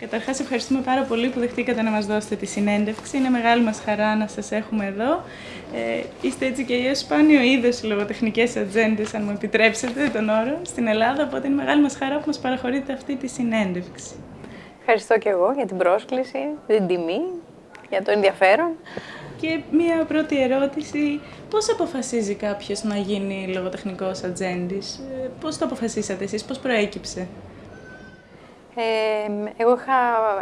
Καταρχάς, ευχαριστούμε πάρα πολύ που δεχτήκατε να μας δώσετε τη συνέντευξη. Είναι μεγάλη μας χαρά να σας έχουμε εδώ. Ε, είστε έτσι και αλλιώς σπάνιο είδος λογοτεχνικές ατζέντες, αν μου επιτρέψετε τον όρο, στην Ελλάδα, οπότε είναι μεγάλη μας χαρά που μας παραχωρείτε αυτή τη συνέντευξη. Ευχαριστώ και εγώ για την πρόσκληση, την τιμή, για το ενδιαφέρον. Και μία πρώτη ερώτηση, πώς αποφασίζει κάποιος να γίνει λογοτεχνικός ατζέντης, ε, πώς το αποφασίσατε εσείς, πώς προέκυψε; Ε, εγώ είχα,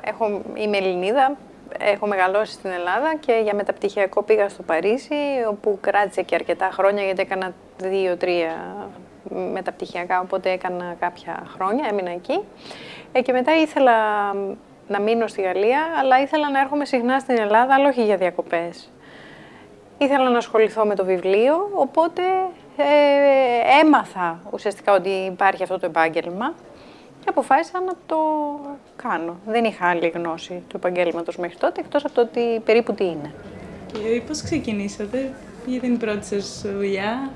έχω, είμαι Ελληνίδα, έχω μεγαλώσει στην Ελλάδα και για μεταπτυχιακό πήγα στο Παρίσι, όπου κράτησε και αρκετά χρόνια, γιατί έκανα δύο-τρία μεταπτυχιακά, οπότε έκανα κάποια χρόνια, έμεινα εκεί. Ε, και μετά ήθελα να μείνω στη Γαλλία, αλλά ήθελα να έρχομαι συχνά στην Ελλάδα, αλλά όχι για διακοπές. Ήθελα να ασχοληθώ με το βιβλίο, οπότε ε, έμαθα ουσιαστικά ότι υπάρχει αυτό το επάγγελμα και αποφάσισα να το κάνω. Δεν είχα άλλη γνώση του επαγγέλματος μέχρι τότε, εκτός από το ότι περίπου τι είναι. Και πώς ξεκινήσατε, ποια ήταν η πρώτη σας δουλειά,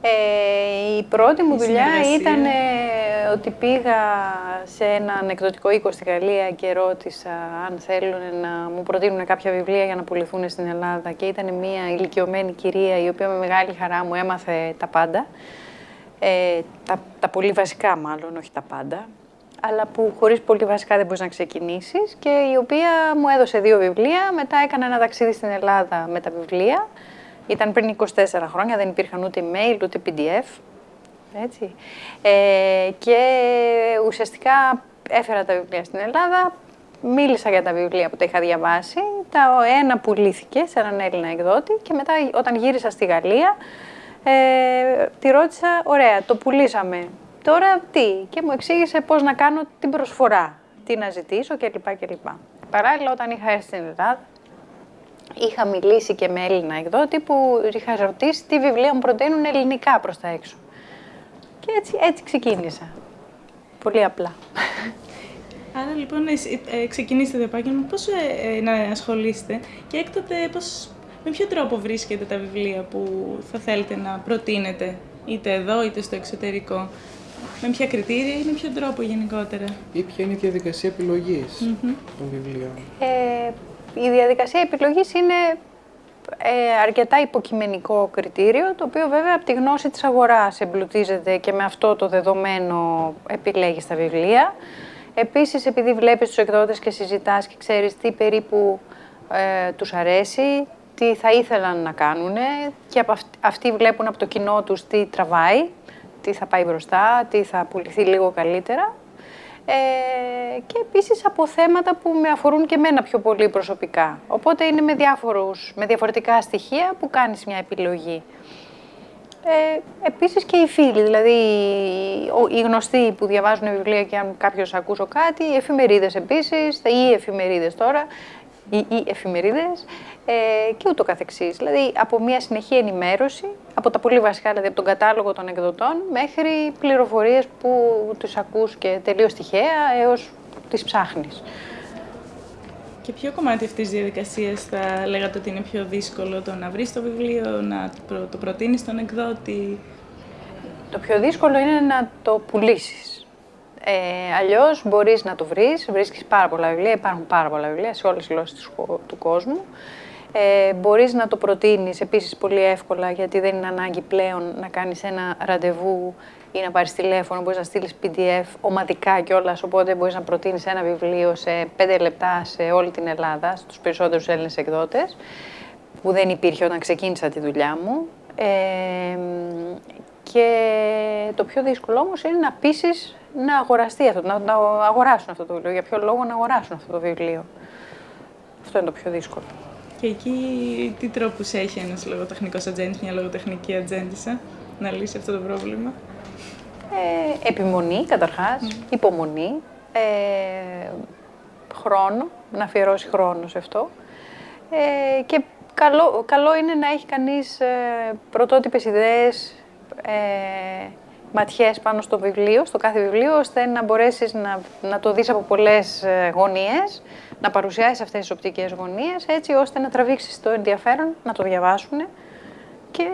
ε, η πρώτη μου δουλειά ήταν ε, ότι πήγα σε έναν εκδοτικό οίκο στη Γαλλία και ρώτησα αν θέλουν να μου προτείνουν κάποια βιβλία για να πουληθούν στην Ελλάδα και ήταν μια ηλικιωμένη κυρία η οποία με μεγάλη χαρά μου έμαθε τα πάντα. Ε, τα, τα πολύ βασικά μάλλον, όχι τα πάντα, αλλά που χωρίς πολύ βασικά δεν μπορείς να ξεκινήσεις και η οποία μου έδωσε δύο βιβλία, μετά έκανα ένα ταξίδι στην Ελλάδα με τα βιβλία ήταν πριν 24 χρόνια, δεν υπήρχαν ούτε email, ούτε PDF. Έτσι. Ε, και ουσιαστικά έφερα τα βιβλία στην Ελλάδα, μίλησα για τα βιβλία που τα είχα διαβάσει, τα ένα πουλήθηκε σε έναν Έλληνα εκδότη και μετά όταν γύρισα στη Γαλλία, ε, τη ρώτησα, ωραία, το πουλήσαμε, τώρα τι, και μου εξήγησε πώς να κάνω την προσφορά, τι να ζητήσω κλπ. κλπ. Παράλληλα, όταν είχα έρθει στην Ελλάδα, είχα μιλήσει και με Έλληνα εκδότη που είχα ρωτήσει τι βιβλία μου προτείνουν ελληνικά προς τα έξω. Και έτσι, έτσι ξεκίνησα. Πολύ απλά. Άρα λοιπόν εσύ, ε, ξεκινήσετε το επάγγελμα, πώς ε, ε, να ασχολείστε και έκτοτε πώς, με ποιο τρόπο βρίσκετε τα βιβλία που θα θέλετε να προτείνετε είτε εδώ είτε στο εξωτερικό; Με ποια κριτήρια ή με ποιο τρόπο γενικότερα; Ή ποια είναι η διαδικασία επιλογής των βιβλίων; Ε, η διαδικασία επιλογής είναι ε, αρκετά υποκειμενικό κριτήριο, το οποίο βέβαια από τη γνώση της αγοράς εμπλουτίζεται και με αυτό το δεδομένο επιλέγεις τα βιβλία. Επίσης, επειδή βλέπεις τους εκδότες και συζητάς και ξέρεις τι περίπου ε, τους αρέσει, τι θα ήθελαν να κάνουν και από αυτοί βλέπουν από το κοινό τους τι τραβάει, τι θα πάει μπροστά, τι θα πουληθεί λίγο καλύτερα ε, και επίσης από θέματα που με αφορούν και εμένα πιο πολύ προσωπικά. Οπότε είναι με, διάφορους, με διαφορετικά στοιχεία που κάνεις μια επιλογή. Ε, επίσης και οι φίλοι, δηλαδή οι γνωστοί που διαβάζουν βιβλία και αν κάποιος ακούσω κάτι, οι εφημερίδες επίσης, ή οι εφημερίδες τώρα, ή οι εφημερίδες ε, και ούτω καθεξής. Δηλαδή από μια συνεχή ενημέρωση, από τα πολύ βασικά, δηλαδή από τον κατάλογο των εκδοτών, μέχρι πληροφορίες που τους ακούς και τελείως τυχαία έως τις ψάχνεις. Και ποιο κομμάτι αυτής της διαδικασίας θα λέγατε ότι είναι πιο δύσκολο το να βρεις το βιβλίο, να το προτείνεις στον εκδότη; Το πιο δύσκολο είναι να το πουλήσεις. Ε, Αλλιώς μπορείς να το βρεις, βρίσκεις πάρα πολλά βιβλία, υπάρχουν πάρα πολλά βιβλία σε όλες τις γλώσσες του κόσμου. Ε, μπορείς να το προτείνεις επίσης πολύ εύκολα, γιατί δεν είναι ανάγκη πλέον να κάνεις ένα ραντεβού ή να πάρεις τηλέφωνο, μπορείς να στείλεις PDF ομαδικά κιόλας, οπότε μπορείς να προτείνεις ένα βιβλίο σε πέντε λεπτά σε όλη την Ελλάδα, στους περισσότερους Έλληνες εκδότες, που δεν υπήρχε όταν ξεκίνησα τη δουλειά μου. Ε, και το πιο δύσκολο όμως είναι να πείσεις να αγοραστεί αυτό, να, να αγοράσουν αυτό το βιβλίο. Για ποιο λόγο να αγοράσουν αυτό το βιβλίο. Αυτό είναι το πιο δύσκολο. Και εκεί τι τρόπους έχει ένας λογοτεχνικός ατζέντης, μια λογοτεχνική ατζέντισσα, να λύσει αυτό το πρόβλημα; Ε, επιμονή καταρχάς, υπομονή, ε, χρόνο, να αφιερώσει χρόνο σε αυτό. Ε, και καλό, καλό είναι να έχει κανείς ε, πρωτότυπες ιδέες, ε, ματιές πάνω στο βιβλίο, στο κάθε βιβλίο, ώστε να μπορέσεις να, να το δεις από πολλές ε, γωνίες, να παρουσιάσεις αυτές τις οπτικές γωνίες, έτσι ώστε να τραβήξεις το ενδιαφέρον, να το διαβάσουν και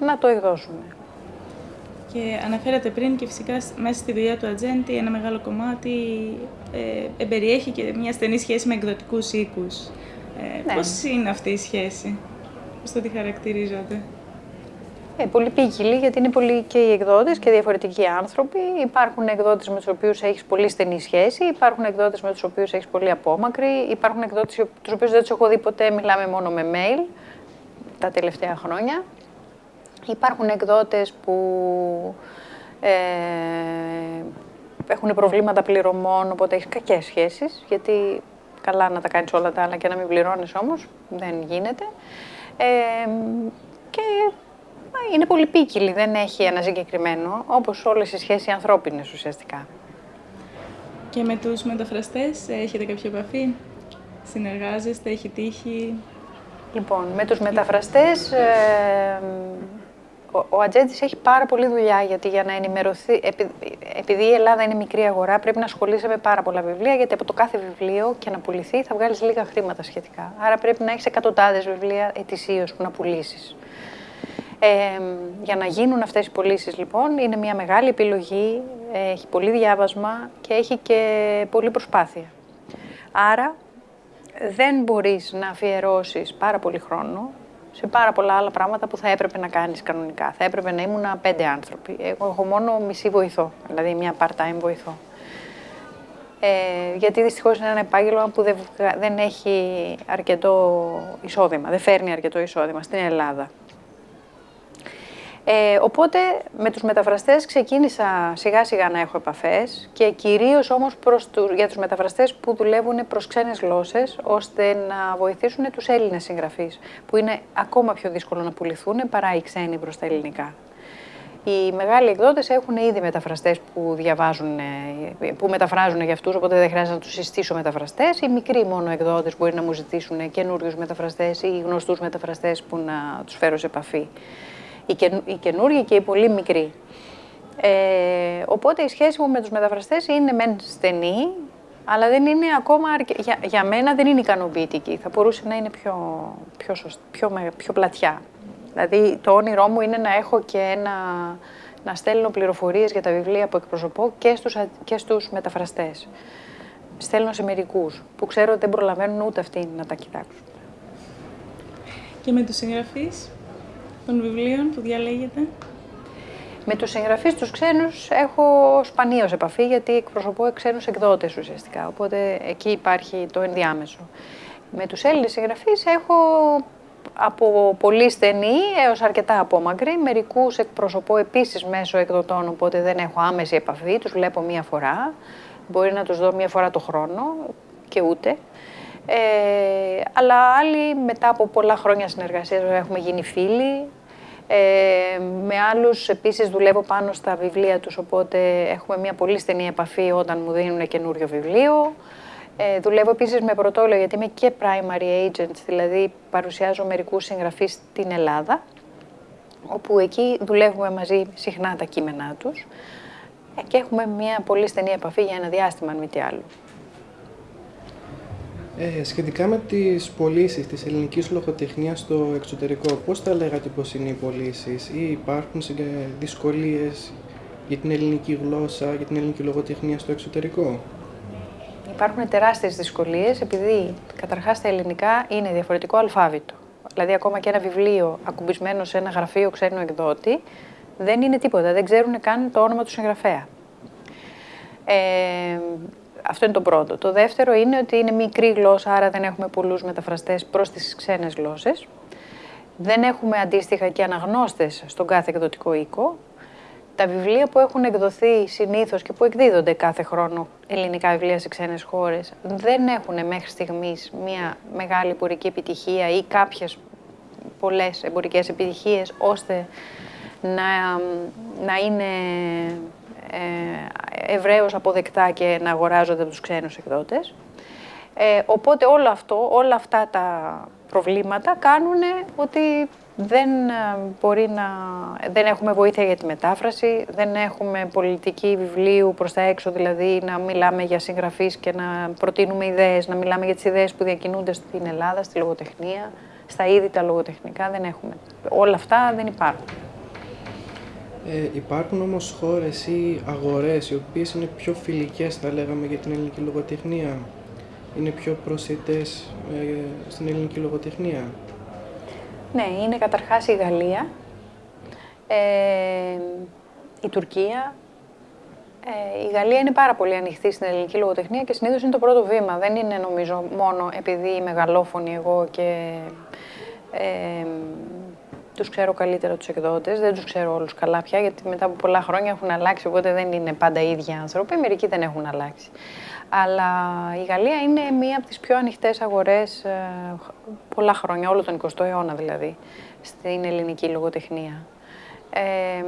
να το εκδώσουν. Και αναφέρατε πριν και φυσικά μέσα στη δουλειά του ατζέντη ένα μεγάλο κομμάτι ε, εμπεριέχει και μια στενή σχέση με εκδοτικούς οίκους. Ε, ναι. Πώς είναι αυτή η σχέση, πώς το τη χαρακτηρίζονται. Ε, πολύ ποικιλή, γιατί είναι πολλοί και οι εκδότες και διαφορετικοί άνθρωποι. Υπάρχουν εκδότες με τους οποίους έχεις πολύ στενή σχέση, υπάρχουν εκδότες με τους οποίους έχεις πολύ απόμακρη, υπάρχουν εκδότες τους οποίους δεν τους έχω δει ποτέ, μιλάμε μόνο με mail τα τελευταία χρόνια. Υπάρχουν εκδότες που ε, έχουν προβλήματα πληρωμών, οπότε έχεις κακές σχέσεις, γιατί καλά να τα κάνεις όλα τα άλλα και να μην πληρώνεις όμως, δεν γίνεται. Ε, και είναι πολύ πίκυλη, δεν έχει ένα συγκεκριμένο, όπως όλες οι σχέσεις ανθρώπινες ουσιαστικά. Και με τους μεταφραστές έχετε κάποια επαφή, συνεργάζεστε, έχει τύχει... Λοιπόν, με τους μεταφραστές ε, ο, ο Ατζέντης έχει πάρα πολλή δουλειά γιατί για να ενημερωθεί, επειδή η Ελλάδα είναι μικρή αγορά, πρέπει να ασχολείσαι με πάρα πολλά βιβλία. Γιατί από το κάθε βιβλίο και να πουληθεί θα βγάλεις λίγα χρήματα σχετικά. Άρα πρέπει να έχεις εκατοντάδες βιβλία ετησίως που να πουλήσεις. Ε, για να γίνουν αυτές οι πωλήσεις λοιπόν είναι μια μεγάλη επιλογή, έχει πολύ διάβασμα και έχει και πολλή προσπάθεια. Άρα δεν μπορείς να αφιερώσεις πάρα πολύ χρόνο σε πάρα πολλά άλλα πράγματα που θα έπρεπε να κάνεις κανονικά. Θα έπρεπε να ήμουν πέντε άνθρωποι. Εγώ έχω μόνο μισή βοηθό, δηλαδή μια part-time βοηθό. Ε, γιατί δυστυχώς είναι ένα επάγγελμα που δεν, δεν έχει αρκετό εισόδημα, δεν φέρνει αρκετό εισόδημα στην Ελλάδα. Ε, οπότε με τους μεταφραστές ξεκίνησα σιγά σιγά να έχω επαφές και κυρίως όμως προς τους, για τους μεταφραστές που δουλεύουν προς ξένες γλώσσες ώστε να βοηθήσουν τους Έλληνες συγγραφείς που είναι ακόμα πιο δύσκολο να πουληθούν παρά οι ξένοι προς τα ελληνικά. Οι μεγάλοι εκδότες έχουν ήδη μεταφραστές που διαβάζουν, που μεταφράζουν για αυτούς, οπότε δεν χρειάζεται να τους συστήσω μεταφραστές. Οι μικροί μόνο εκδότες μπορεί να μου ζητήσουν καινούριους μεταφραστές ή γνωστούς μεταφραστές που να τους φέρω σε επαφή οι, καινου, οι καινούργοι και οι πολύ μικροί. Ε, οπότε η σχέση μου με τους μεταφραστές είναι μεν στενή, αλλά δεν είναι ακόμα, για, για μένα δεν είναι ικανοποιητική. Θα μπορούσε να είναι πιο, πιο, πιο, πιο πλατιά. Δηλαδή το όνειρό μου είναι να έχω και ένα, να στέλνω πληροφορίες για τα βιβλία που εκπροσωπώ και στους, και στους μεταφραστές. Στέλνω σε μερικούς που ξέρω ότι δεν προλαβαίνουν ούτε αυτοί να τα κοιτάξουν. Και με τους συγγραφείς, των βιβλίων που διαλέγετε; Με τους συγγραφείς τους ξένους έχω σπανίως επαφή γιατί εκπροσωπώ ξένους εκδότες ουσιαστικά, οπότε εκεί υπάρχει το ενδιάμεσο. Με τους Έλληνες συγγραφείς έχω από πολύ στενή έως αρκετά απόμακρη. Μερικούς εκπροσωπώ επίσης μέσω εκδοτών, οπότε δεν έχω άμεση επαφή, τους βλέπω μία φορά. Μπορεί να τους δω μία φορά το χρόνο και ούτε. Ε, αλλά άλλοι μετά από πολλά χρόνια συνεργασίας έχουμε γίνει φίλοι, ε, με άλλους επίσης δουλεύω πάνω στα βιβλία τους, οπότε έχουμε μια πολύ στενή επαφή όταν μου δίνουν καινούριο βιβλίο. Ε, δουλεύω επίσης με πρωτόλιο γιατί είμαι και primary agent, δηλαδή παρουσιάζω μερικούς συγγραφείς στην Ελλάδα, όπου εκεί δουλεύουμε μαζί συχνά τα κείμενά τους ε, και έχουμε μια πολύ στενή επαφή για ένα διάστημα, αν μη τι άλλο. Ε, σχετικά με τις πωλήσεις της ελληνικής λογοτεχνίας στο εξωτερικό, πώς θα λέγατε πως είναι οι πωλήσεις ή υπάρχουν δυσκολίες για την ελληνική γλώσσα, για την ελληνική λογοτεχνία στο εξωτερικό; Υπάρχουν τεράστιες δυσκολίες επειδή καταρχάς τα ελληνικά είναι διαφορετικό αλφάβητο. Δηλαδή ακόμα και ένα βιβλίο ακουμπισμένο σε ένα γραφείο ξένου εκδότη δεν είναι τίποτα, δεν ξέρουν καν το όνομα του συγγραφέα. Ε, αυτό είναι το πρώτο. Το δεύτερο είναι ότι είναι μικρή γλώσσα, άρα δεν έχουμε πολλούς μεταφραστές προς τις ξένες γλώσσες. Δεν έχουμε αντίστοιχα και αναγνώστες στον κάθε εκδοτικό οίκο. Τα βιβλία που έχουν εκδοθεί συνήθως και που εκδίδονται κάθε χρόνο ελληνικά βιβλία σε ξένες χώρες δεν έχουν μέχρι στιγμής μια μεγάλη εμπορική επιτυχία ή κάποιες πολλές εμπορικές επιτυχίες ώστε να, να είναι ε, ευρέως αποδεκτά και να αγοράζονται από τους ξένους εκδότες. Ε, οπότε όλο αυτό, όλα αυτά τα προβλήματα κάνουν ότι δεν, ε, μπορεί να, δεν έχουμε βοήθεια για τη μετάφραση, δεν έχουμε πολιτική βιβλίου προς τα έξω, δηλαδή να μιλάμε για συγγραφείς και να προτείνουμε ιδέες, να μιλάμε για τις ιδέες που διακινούνται στην Ελλάδα, στη λογοτεχνία, στα είδη τα λογοτεχνικά, δεν έχουμε. Όλα αυτά δεν υπάρχουν. Ε, υπάρχουν όμως χώρες ή αγορές οι οποίες είναι πιο φιλικές θα λέγαμε για την ελληνική λογοτεχνία; Είναι πιο προσιτές ε, στην ελληνική λογοτεχνία; Ναι, είναι καταρχάς η Γαλλία, ε, η Τουρκία. Ε, η Γαλλία είναι πάρα πολύ ανοιχτή στην ελληνική λογοτεχνία και συνήθως είναι το πρώτο βήμα. Δεν είναι νομίζω μόνο επειδή είμαι μεγαλόφωνη εγώ και ε, τους ξέρω καλύτερα τους εκδότες, δεν τους ξέρω όλους καλά πια, γιατί μετά από πολλά χρόνια έχουν αλλάξει, οπότε δεν είναι πάντα οι ίδιοι άνθρωποι, μερικοί δεν έχουν αλλάξει. Αλλά η Γαλλία είναι μία από τις πιο ανοιχτές αγορές ε, πολλά χρόνια, όλο τον 20ο αιώνα δηλαδή, στην ελληνική λογοτεχνία. Ε,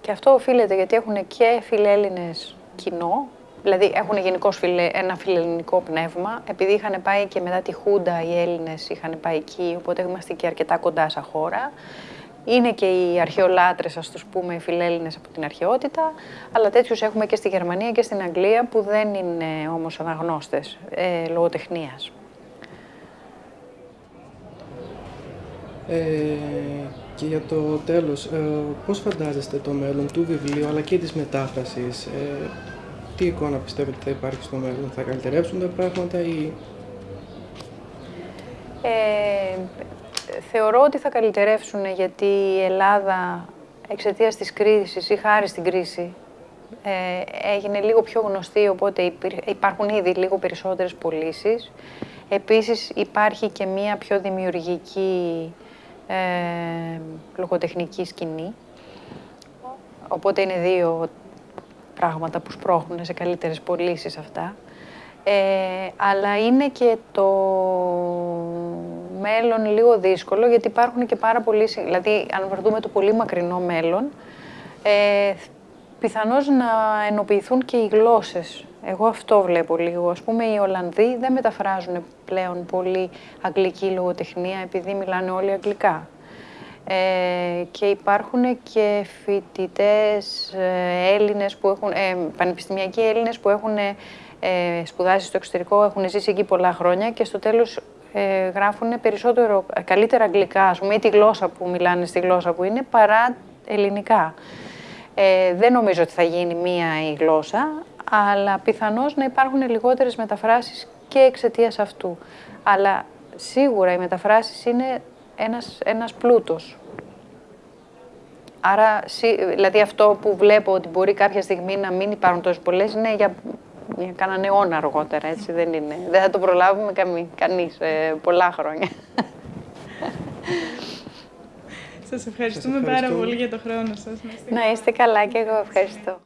και αυτό οφείλεται γιατί έχουν και φιλέλληνες κοινό, δηλαδή έχουν γενικώ ένα φιλελληνικό πνεύμα, επειδή είχαν πάει και μετά τη Χούντα οι Έλληνες είχαν πάει εκεί, οπότε είμαστε και αρκετά κοντά σαν χώρα. Είναι και οι αρχαιολάτρες, ας τους πούμε, οι φιλέλληνες από την αρχαιότητα, αλλά τέτοιους έχουμε και στη Γερμανία και στην Αγγλία, που δεν είναι όμως αναγνώστες ε, λογοτεχνίας. Ε, και για το τέλος, ε, πώς φαντάζεστε το μέλλον του βιβλίου αλλά και της μετάφρασης. Ε, τι εικόνα πιστεύετε θα υπάρχει στο μέλλον, θα καλυτερεύσουν τα πράγματα ή... Ε, θεωρώ ότι θα καλυτερεύσουν γιατί η Ελλάδα εξαιτίας της κρίσης ή χάρη στην κρίση ε, έγινε λίγο πιο γνωστή, οπότε υπάρχουν ήδη λίγο περισσότερες πωλήσεις. Επίσης υπάρχει και μία πιο δημιουργική ε, λογοτεχνική σκηνή. Οπότε είναι δύο πράγματα που σπρώχνουν σε καλύτερες πωλήσεις αυτά. Ε, αλλά είναι και το μέλλον λίγο δύσκολο, γιατί υπάρχουν και πάρα πολλοί... Δηλαδή, αν βρεθούμε το πολύ μακρινό μέλλον, ε, πιθανώς να ενοποιηθούν και οι γλώσσες. Εγώ αυτό βλέπω λίγο. Ας πούμε, οι Ολλανδοί δεν μεταφράζουν πλέον πολύ αγγλική λογοτεχνία, επειδή μιλάνε όλοι αγγλικά. Ε, και υπάρχουν και φοιτητές ε, Έλληνες που έχουν, ε, πανεπιστημιακοί Έλληνες που έχουν ε, σπουδάσει στο εξωτερικό, έχουν ζήσει εκεί πολλά χρόνια και στο τέλος ε, γράφουν περισσότερο, καλύτερα αγγλικά, ας πούμε, ή τη γλώσσα που μιλάνε στη γλώσσα που είναι, παρά ελληνικά. Ε, δεν νομίζω ότι θα γίνει μία η γλώσσα, αλλά πιθανώς να υπάρχουν λιγότερες μεταφράσεις και εξαιτίας αυτού. Αλλά σίγουρα οι μεταφράσεις είναι ένας, ένας πλούτος. Άρα, δηλαδή αυτό που βλέπω ότι μπορεί κάποια στιγμή να μην υπάρχουν τόσο πολλές είναι για, για κανέναν αιώνα αργότερα, έτσι δεν είναι. Δεν θα το προλάβουμε καμί, κανείς ε, πολλά χρόνια. Σας ευχαριστούμε, πάρα πολύ για το χρόνο σας. Να είστε καλά και εγώ ευχαριστώ.